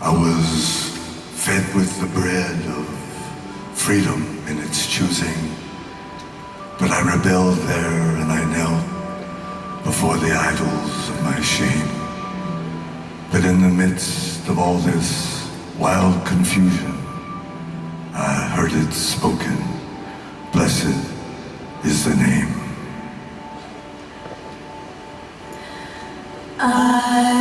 I was fed with the bread of freedom in its choosing. But I rebelled there and I knelt before the idols of my shame. But in the midst of all this wild confusion, I heard it spoken, blessed is the name. I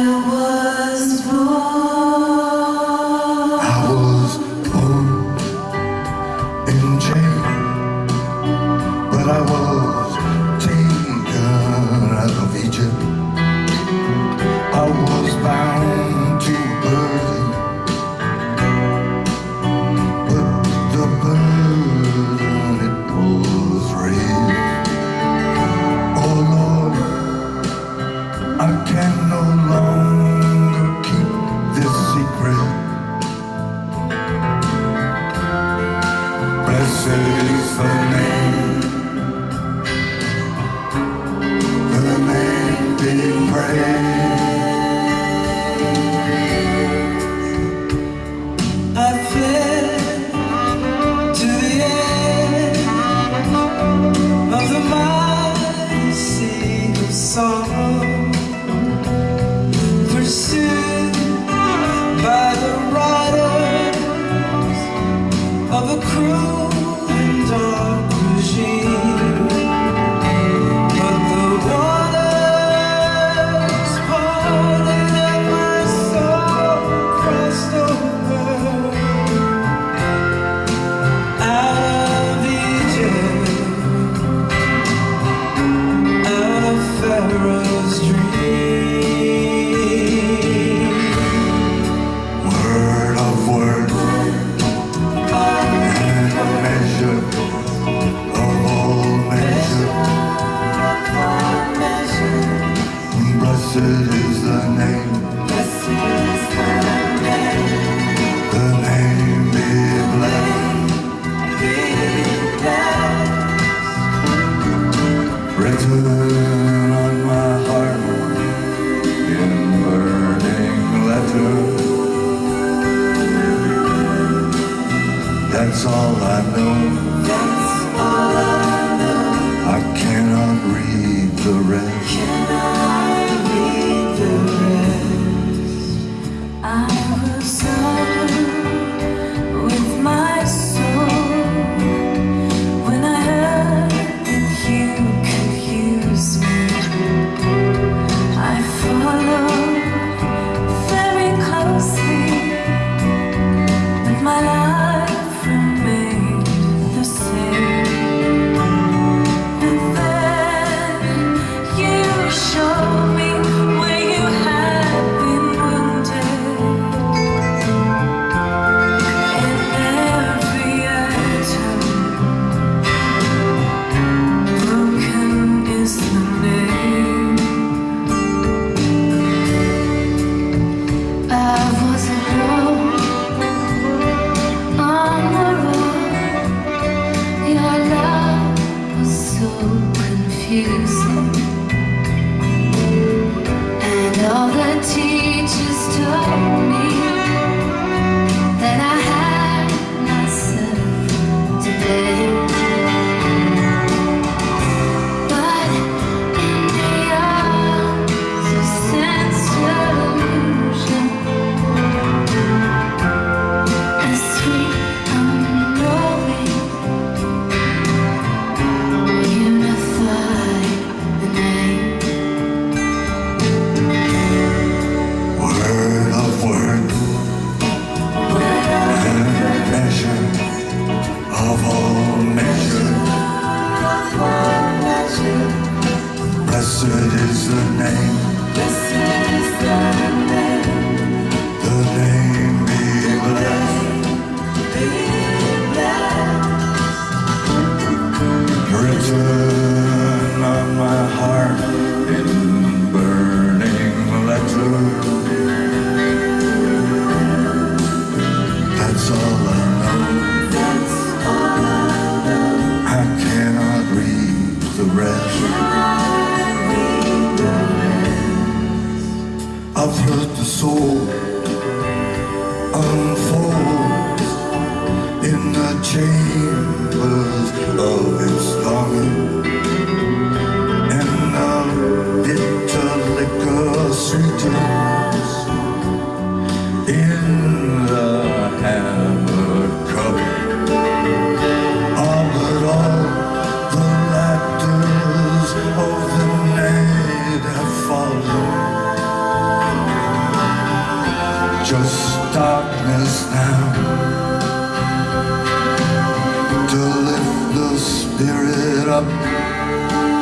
that's all I know. That's all I know. I cannot read the rest. Up.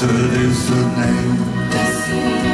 Blessed is the name,